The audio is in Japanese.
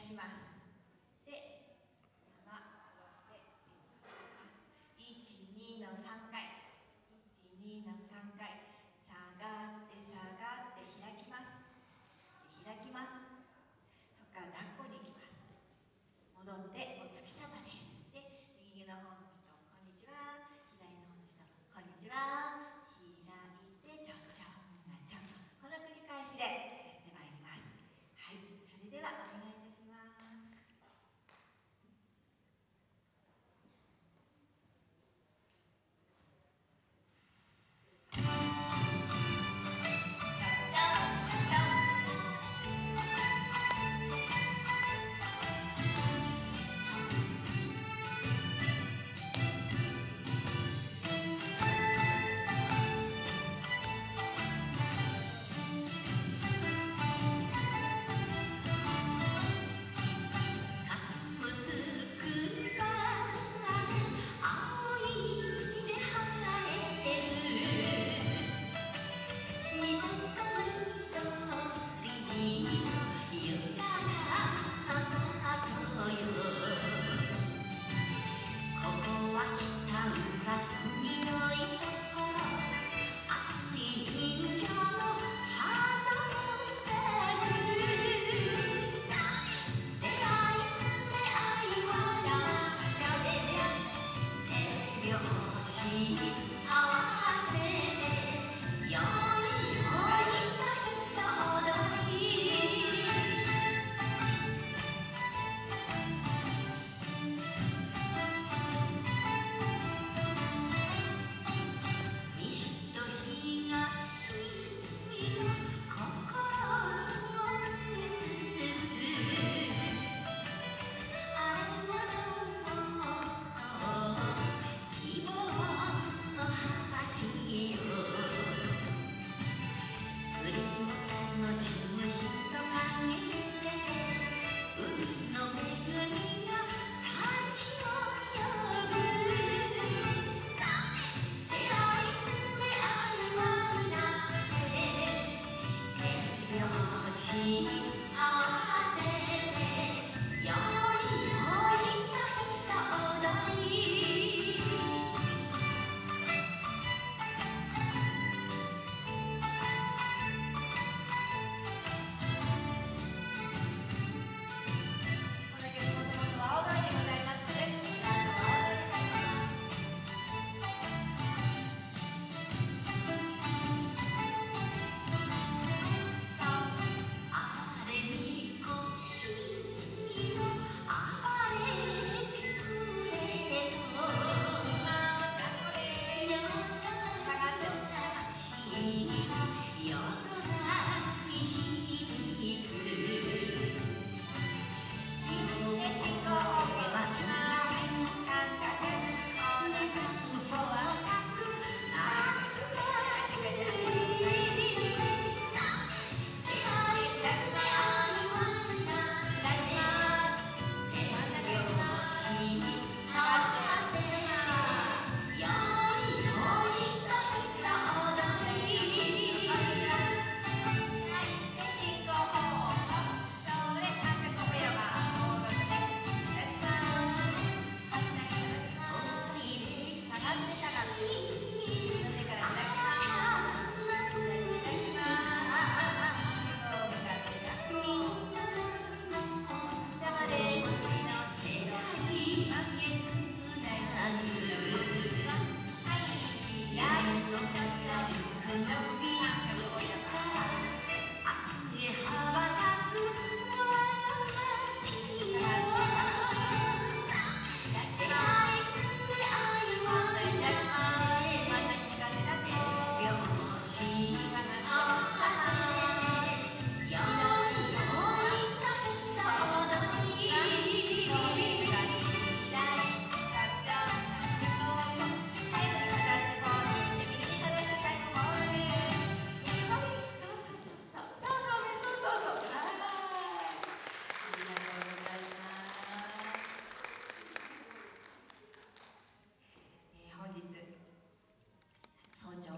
します。